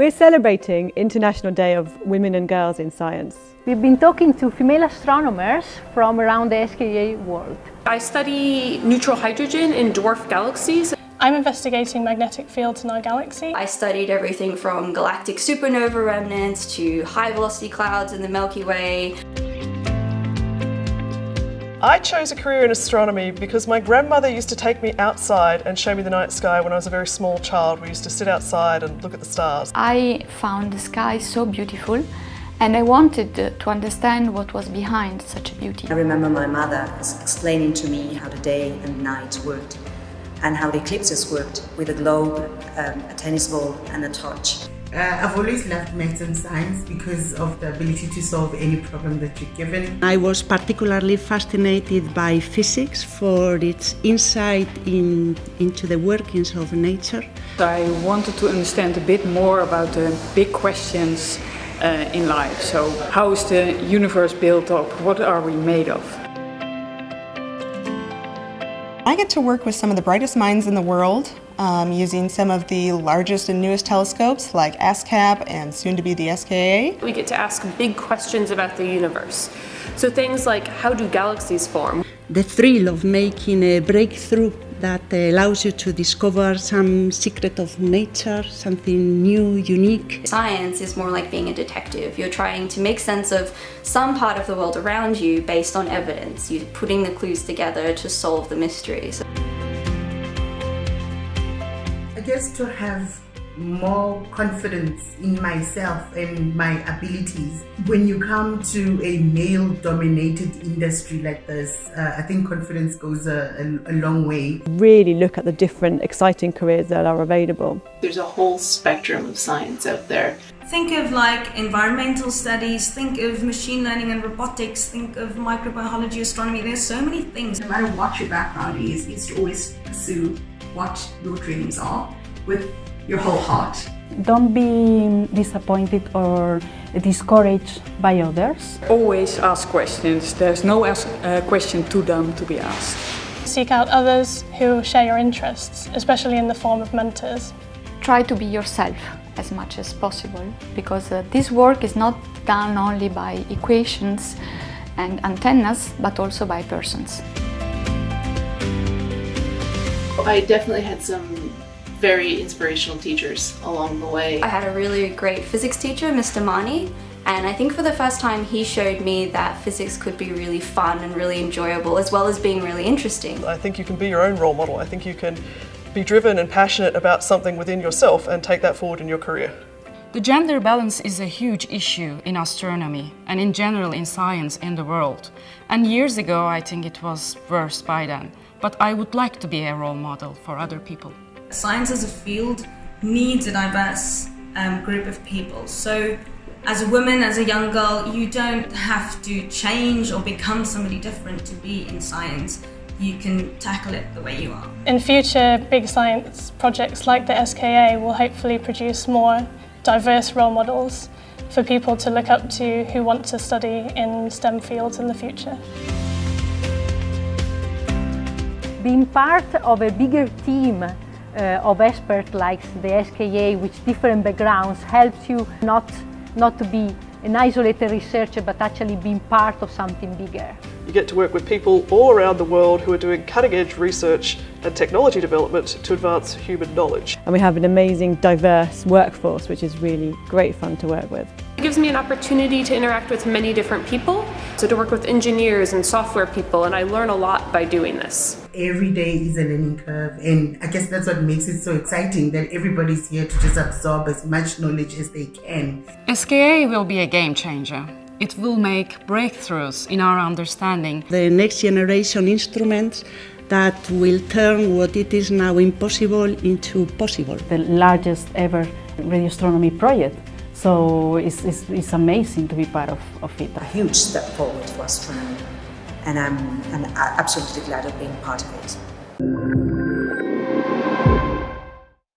We're celebrating International Day of Women and Girls in Science. We've been talking to female astronomers from around the SKA world. I study neutral hydrogen in dwarf galaxies. I'm investigating magnetic fields in our galaxy. I studied everything from galactic supernova remnants to high velocity clouds in the Milky Way. I chose a career in astronomy because my grandmother used to take me outside and show me the night sky when I was a very small child. We used to sit outside and look at the stars. I found the sky so beautiful and I wanted to understand what was behind such a beauty. I remember my mother explaining to me how the day and night worked and how the eclipses worked with a globe, um, a tennis ball and a torch. Uh, I've always loved maths and science because of the ability to solve any problem that you're given. I was particularly fascinated by physics for its insight in, into the workings of nature. I wanted to understand a bit more about the big questions uh, in life. So how is the universe built up? What are we made of? I get to work with some of the brightest minds in the world um, using some of the largest and newest telescopes like ASKAP and soon to be the SKA. We get to ask big questions about the universe. So things like how do galaxies form? The thrill of making a breakthrough that allows you to discover some secret of nature, something new, unique. Science is more like being a detective. You're trying to make sense of some part of the world around you based on evidence. You're putting the clues together to solve the mysteries. I guess to have more confidence in myself and my abilities. When you come to a male dominated industry like this, uh, I think confidence goes a, a, a, long way. Really look at the different exciting careers that are available. There's a whole spectrum of science out there. Think of like environmental studies, think of machine learning and robotics, think of microbiology, astronomy. There's so many things. No matter what your background is, is to always pursue what your dreams are with your whole heart. Don't be disappointed or discouraged by others. Always ask questions. There's no ask, uh, question too dumb to be asked. Seek out others who share your interests, especially in the form of mentors. Try to be yourself as much as possible because uh, this work is not done only by equations and antennas but also by persons. I definitely had some very inspirational teachers along the way. I had a really great physics teacher, Mr. Mani, and I think for the first time he showed me that physics could be really fun and really enjoyable as well as being really interesting. I think you can be your own role model. I think you can be driven and passionate about something within yourself and take that forward in your career. The gender balance is a huge issue in astronomy and in general in science in the world. And years ago I think it was worse by then. But I would like to be a role model for other people. Science as a field needs a diverse um, group of people. So as a woman, as a young girl, you don't have to change or become somebody different to be in science. You can tackle it the way you are. In future, big science projects like the SKA will hopefully produce more diverse role models for people to look up to who want to study in STEM fields in the future. Being part of a bigger team uh, of experts like the SKA with different backgrounds helps you not, not to be an isolated researcher but actually being part of something bigger. You get to work with people all around the world who are doing cutting edge research and technology development to advance human knowledge. And we have an amazing diverse workforce which is really great fun to work with. It gives me an opportunity to interact with many different people, so to work with engineers and software people, and I learn a lot by doing this. Every day is a learning curve, and I guess that's what makes it so exciting that everybody's here to just absorb as much knowledge as they can. SKA will be a game changer. It will make breakthroughs in our understanding. The next generation instruments that will turn what it is now impossible into possible. The largest ever radio astronomy project so it's, it's, it's amazing to be part of, of it. A huge step forward for astronomy and I'm, I'm absolutely glad of being part of it.